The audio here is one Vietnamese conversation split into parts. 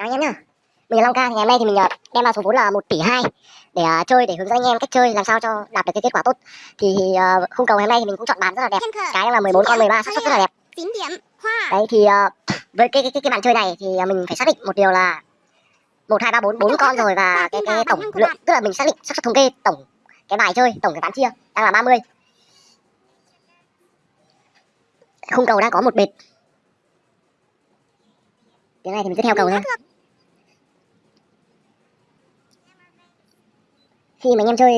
chào anh em nhá. Mình là long ca thì ngày hôm nay thì mình ờ, đem ra số vốn là 1 tỷ 2 để uh, chơi để hướng dẫn anh em cách chơi làm sao cho đạt được cái kết quả tốt. Thì uh, khung cầu ngày hôm nay thì mình cũng chọn bàn rất là đẹp. Cái là 14 con 13 xác suất rất là đẹp. Đấy thì uh, với cái cái, cái cái bàn chơi này thì mình phải xác định một điều là một hai ba bốn bốn con rồi và cái cái tổng lượng tức là mình xác định xác suất thống kê tổng cái bài chơi tổng cái bán chia đang là 30 khung cầu đang có một bệt. Cái này thì mình cứ theo cầu thôi. Khi mà anh em chơi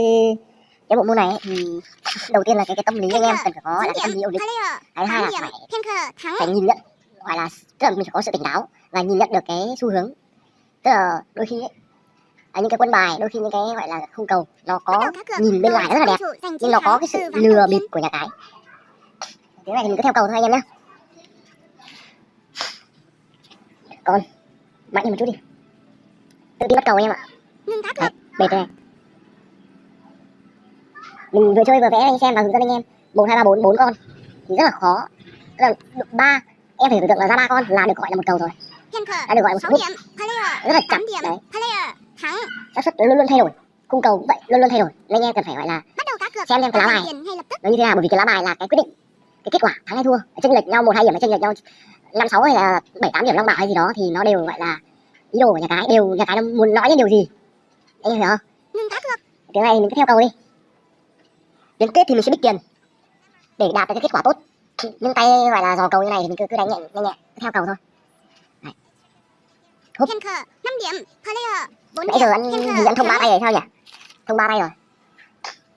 cái bộ môn này ấy, thì đầu tiên là cái cái tâm lý anh em cần phải có là cái tâm lý ổn định. Cái hai là phải phải nhìn nhận gọi là tức là mình phải có sự tỉnh táo và nhìn nhận được cái xu hướng. Tức là đôi khi ấy, à, những cái quân bài đôi khi những cái gọi là khung cầu nó có nhìn bên ngoài rất là đẹp nhưng nó có cái sự lừa bịp của nhà cái. Cái này thì mình cứ theo cầu thôi anh em nhé còn mạnh hơn một chút đi. Tự tin bắt cầu em ạ. Đấy, bệt này mình vừa chơi vừa vẽ anh xem và hướng dẫn anh em. Một hai ba bốn bốn con. Thì rất là khó. Là ba em phải tưởng tượng là ra ba con là được gọi là một cầu rồi. Đã được gọi là một player rất là chậm. đấy. Xác suất luôn luôn thay đổi. Cung cầu cũng vậy luôn luôn thay đổi. Nên anh em cần phải gọi là bắt đầu cá cược. xem xem cái lá bài. nó như thế nào? Bởi vì cái lá bài là cái quyết định. Cái kết quả thắng hay thua. Chênh lệch nhau một hai điểm hay chênh lệch nhau năm sáu hay là bảy tám điểm long bảo hay gì đó thì nó đều gọi là ý đồ của nhà cái đều nhà cái nó muốn nói lên điều gì. Anh em hiểu không? Ngưng cá cược. Cái này mình cứ theo cầu đi đến kết thì mình sẽ bích tiền để đạt được cái kết quả tốt. Nhưng tay gọi là dò cầu như này thì mình cứ cứ đánh nhẹ nhẹ nhẹ theo cầu thôi. Húp. năm điểm player bốn nãy giờ anh gì anh thông ba tay rồi sao nhỉ? Thông ba tay rồi.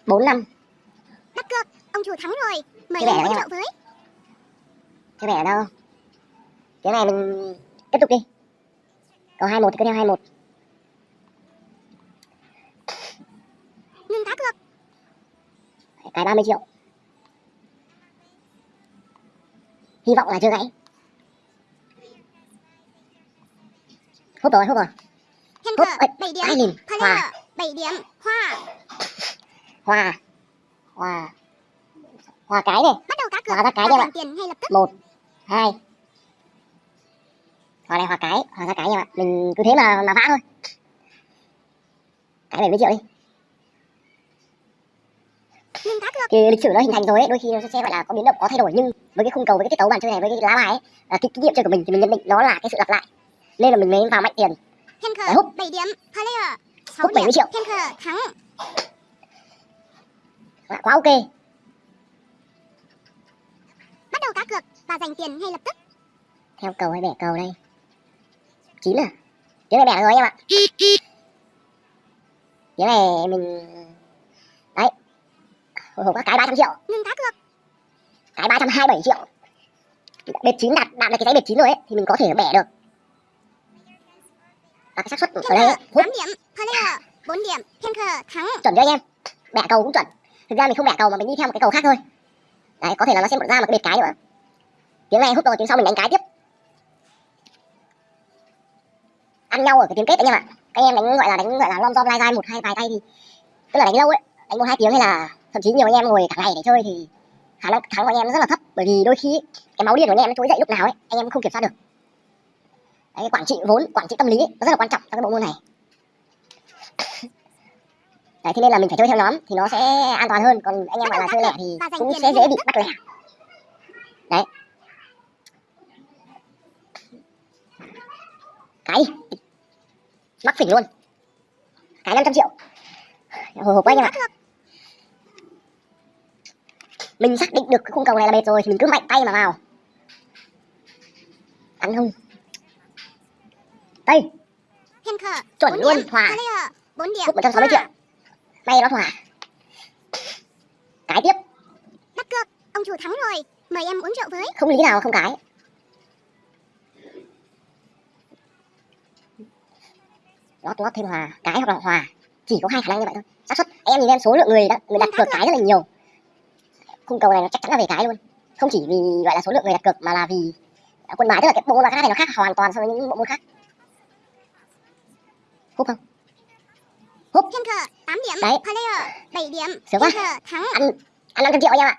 Bốn năm. Bắt cược ông chủ thắng rồi mời vẻ hỗ trợ với. Vẻ ở đâu cái này mình tiếp tục đi. Cầu hai một thì cứ theo hai một 30 triệu. Hy vọng là chưa gãy. Hút rồi hút rồi. Hút bảy điểm. hai nghìn. Hòa. Bảy điểm. Hoa. Hòa. Hòa. Hòa cái này. Bắt đầu cá cược. Hòa ra cái em giành tiền ngay lập tức. Một hai. Hòa này hòa cái. Hòa ra cái em ạ mình cứ thế mà mà vã thôi. Cái 70 triệu đi cái lịch sử nó hình thành rồi ấy đôi khi nó sẽ gọi là có biến động có thay đổi. Nhưng với cái khung cầu với cái tiết tấu bàn chơi này với cái lá bài ấy là cái kinh nghiệm chơi của mình thì mình nhận định nó là cái sự lặp lại. Nên là mình mới vào mạnh tiền. Khờ hút. bảy điểm. Player sáu Hút 70 điểm. triệu. thắng. Dạ, quá ok. Bắt đầu cá cược và giành tiền ngay lập tức. Theo cầu hay bẻ cầu đây? Chín à? Tiếng này bẻ rồi em ạ. Tiếng này mình hồi hộp cái ba trăm triệu. Ngưng cá cược cái ba trăm hai bảy triệu. Bệt chín đạt đạt được cái giấy bệt chín rồi ấy thì mình có thể bẻ được. Và cái xác suất ở đây ấy, hút. tám điểm. Player bốn điểm. Thiên khờ thắng. Chuẩn cho anh em? Bẻ cầu cũng chuẩn. Thực ra mình không bẻ cầu mà mình đi theo một cái cầu khác thôi. Đấy có thể là nó sẽ ra một cái bệt cái nữa. Tiếng này hút rồi tiếng sau mình đánh cái tiếp. Ăn nhau ở cái tiếng kết anh em ạ. Các anh em đánh gọi là đánh gọi là lom dom lai dai một hai vài tay thì tức là đánh lâu ấy đánh một hai tiếng hay là thậm chí nhiều anh em ngồi cả ngày để chơi thì khả năng thắng của anh em rất là thấp bởi vì đôi khi cái máu điên của anh em nó trỗi dậy lúc nào ấy anh em không kiểm soát được. Đấy, quản trị vốn quản trị tâm lý ấy, nó rất là quan trọng trong cái bộ môn này. Đấy thế nên là mình phải chơi theo nhóm thì nó sẽ an toàn hơn còn anh em gọi là chơi lẻ thì cũng sẽ dễ bị bắt lẻ. đấy. Cái mắc phỉnh luôn. Cái 500 triệu. Hồi hộp quá anh em ạ mình xác định được cái khung cầu này là bệt rồi thì mình cứ mạnh tay mà vào. Ăn không? Khờ Chuẩn luôn, hòa. player bốn điểm. Hút 160 triệu. May nó thỏa. Cái tiếp. Bắt cược ông chủ thắng rồi. Mời em uống rượu với. Không lý nào không cái. Lót lót thêm hòa cái hoặc là hòa chỉ có hai khả năng như vậy thôi. Xác suất. Em nhìn em số lượng người đã người đặt cược cái rất là nhiều khung cầu này nó chắc chắn là về cái luôn. Không chỉ vì gọi là số lượng người đặt cược mà là vì quân bài tức là cái bộ môn bài khác này nó khác hoàn toàn so với những bộ môn khác. Hút không? Thiên khờ tám điểm. Đấy. player bảy điểm. Sướng quá. thắng. Ăn ăn 500 triệu anh em ạ.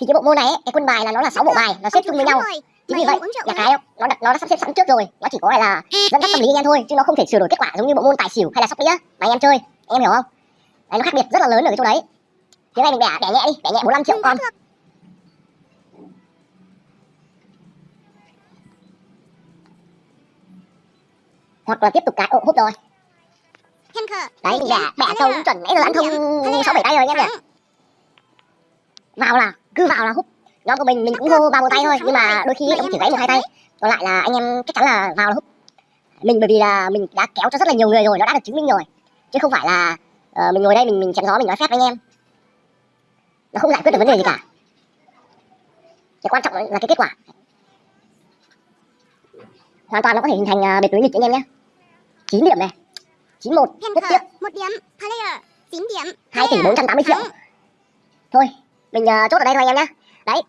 Thì cái bộ môn này ấy, cái quân bài là nó là sáu bộ bài nó xếp chung với nhau. chính vì vậy là cái nó đặt nó đã sắp xếp sẵn trước rồi. Nó chỉ có là dẫn dắt tâm lý anh em thôi chứ nó không thể sửa đổi kết quả giống như bộ môn tài xỉu hay là sóc đĩa. Mà anh em chơi anh em hiểu không? Đấy nó khác biệt rất là lớn ở cái chỗ đấy thế này mình bẻ bẻ nhẹ đi bẻ nhẹ 45 triệu con. Hoặc là tiếp tục cái ô hút rồi. Đấy mình bẻ bẻ sâu cũng chuẩn nãy giờ ăn thông sáu bảy tay rồi anh em nhỉ? Vào là cứ vào là hút nhóm của mình mình cũng hô ba một tay thôi nhưng mà đôi khi cũng chỉ gãy một hai tay. Còn lại là anh em chắc chắn là vào là hút mình bởi vì là mình đã kéo cho rất là nhiều người rồi nó đã được chứng minh rồi. Chứ không phải là uh, mình ngồi đây mình mình chém gió mình nói phép với anh em nó không giải quyết được vấn đề gì cả cái quan trọng là cái kết quả hoàn toàn nó có thể hình thành uh, bệt lưới nghịch anh em nhé 9 điểm này 91 rất tiếc. Một điểm. Player. 9 điểm. 2 tỷ Player. 480 triệu thôi mình uh, chốt ở đây thôi anh em nhé đấy